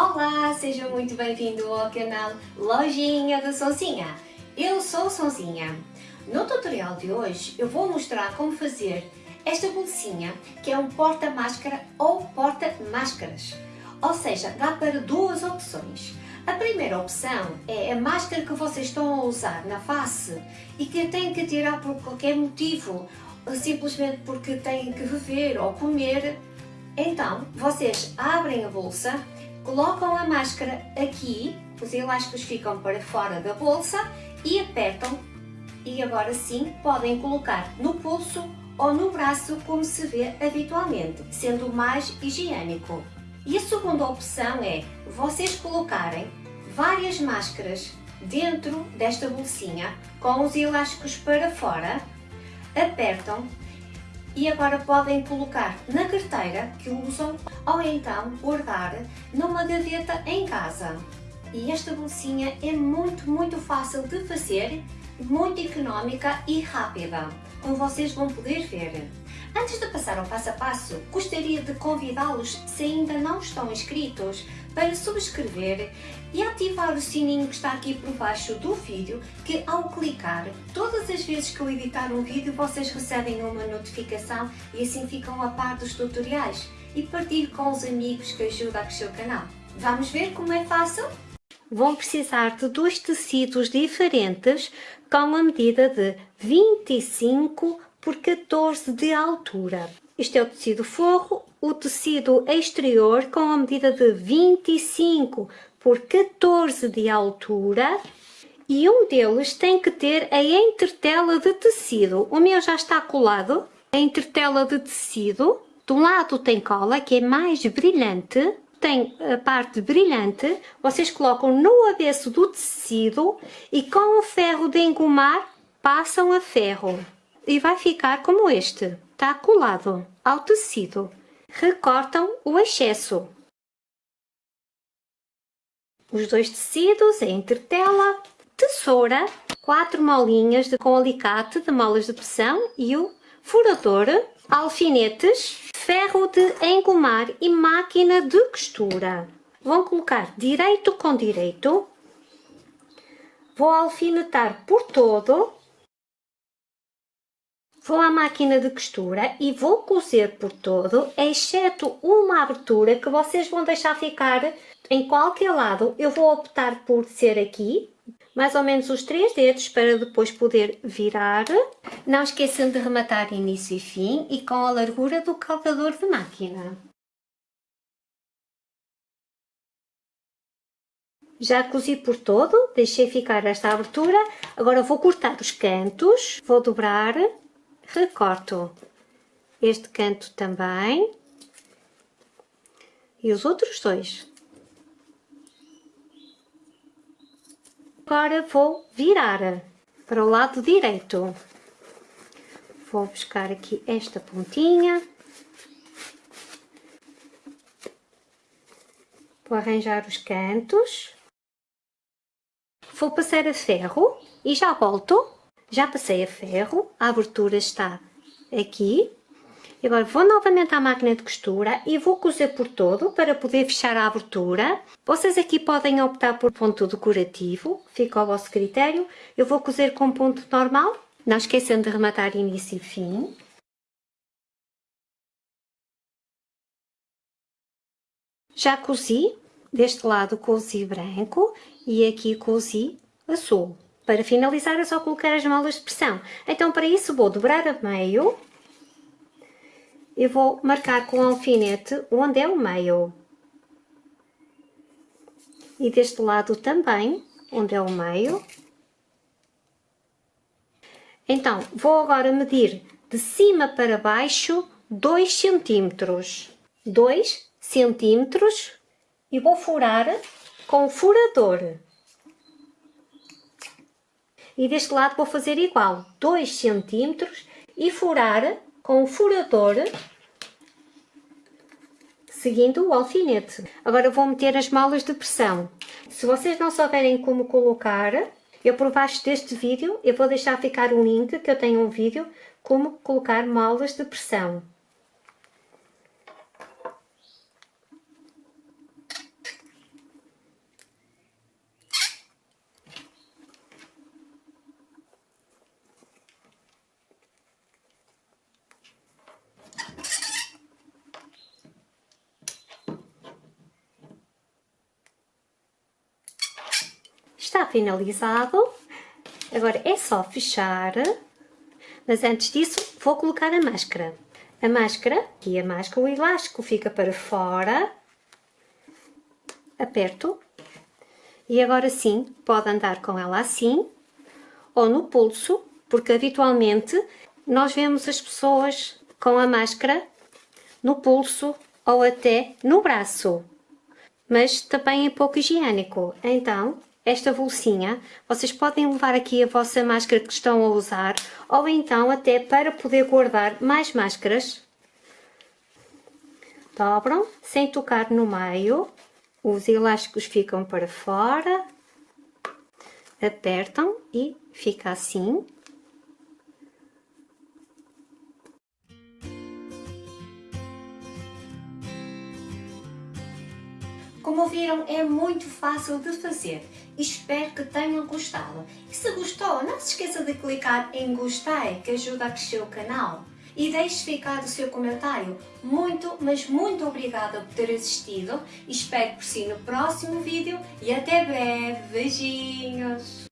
Olá, seja muito bem-vindo ao canal Lojinha da Sonzinha. Eu sou Sonzinha. No tutorial de hoje eu vou mostrar como fazer esta bolsinha que é um porta-máscara ou porta-máscaras. Ou seja, dá para duas opções. A primeira opção é a máscara que vocês estão a usar na face e que têm que tirar por qualquer motivo, simplesmente porque têm que beber ou comer. Então, vocês abrem a bolsa colocam a máscara aqui, os elásticos ficam para fora da bolsa e apertam e agora sim podem colocar no pulso ou no braço como se vê habitualmente, sendo mais higiênico. E a segunda opção é vocês colocarem várias máscaras dentro desta bolsinha com os elásticos para fora, apertam e agora podem colocar na carteira que usam ou então guardar numa gaveta em casa. E esta bolsinha é muito, muito fácil de fazer, muito económica e rápida, como vocês vão poder ver. Antes de passar ao passo a passo, gostaria de convidá-los, se ainda não estão inscritos, para subscrever e ativar o sininho que está aqui por baixo do vídeo, que ao clicar, todas as vezes que eu editar um vídeo, vocês recebem uma notificação e assim ficam a par dos tutoriais e partilhe com os amigos que ajudam a crescer o canal. Vamos ver como é fácil? Vão precisar de dois tecidos diferentes com a medida de 25 por 14 de altura. Este é o tecido forro, o tecido exterior com a medida de 25 por 14 de altura e um deles tem que ter a entretela de tecido. O meu já está colado, a entretela de tecido. De um lado tem cola, que é mais brilhante, tem a parte brilhante, vocês colocam no avesso do tecido e com o ferro de engomar passam a ferro e vai ficar como este, está colado ao tecido. Recortam o excesso. Os dois tecidos, a entretela, tesoura, quatro molinhas de, com alicate de molas de pressão e o furador, alfinetes, ferro de engomar e máquina de costura. Vão colocar direito com direito. Vou alfinetar por todo Vou à máquina de costura e vou cozer por todo, exceto uma abertura que vocês vão deixar ficar em qualquer lado. Eu vou optar por ser aqui, mais ou menos os três dedos para depois poder virar. Não esqueçam de rematar início e fim e com a largura do calcador de máquina. Já cozi por todo, deixei ficar esta abertura. Agora vou cortar os cantos, vou dobrar recorto este canto também e os outros dois. Agora vou virar para o lado direito. Vou buscar aqui esta pontinha. Vou arranjar os cantos. Vou passar a ferro e já volto já passei a ferro, a abertura está aqui. E agora vou novamente à máquina de costura e vou cozer por todo para poder fechar a abertura. Vocês aqui podem optar por ponto decorativo, fica ao vosso critério. Eu vou cozer com ponto normal, não esqueçam de rematar início e fim. Já cozi, deste lado cozi branco e aqui cozi azul. Para finalizar é só colocar as molas de pressão. Então para isso vou dobrar a meio e vou marcar com o alfinete onde é o meio. E deste lado também, onde é o meio. Então, vou agora medir de cima para baixo 2 centímetros. 2 centímetros e vou furar com o furador. E deste lado vou fazer igual, 2 centímetros e furar com o furador seguindo o alfinete. Agora vou meter as molas de pressão. Se vocês não souberem como colocar, eu por baixo deste vídeo, eu vou deixar ficar um link que eu tenho um vídeo como colocar molas de pressão. Está finalizado. Agora é só fechar, mas antes disso vou colocar a máscara. A máscara, e a máscara, o elástico fica para fora, aperto, e agora sim pode andar com ela assim, ou no pulso, porque habitualmente nós vemos as pessoas com a máscara no pulso ou até no braço, mas também é pouco higiênico. Então, esta bolsinha, vocês podem levar aqui a vossa máscara que estão a usar ou então até para poder guardar mais máscaras. Dobram sem tocar no meio, os elásticos ficam para fora, apertam e fica assim. Como viram, é muito fácil de fazer. Espero que tenham gostado. E se gostou, não se esqueça de clicar em gostei, que ajuda a crescer o canal. E deixe ficar o seu comentário. Muito, mas muito obrigada por ter assistido. Espero por si no próximo vídeo e até breve. Beijinhos!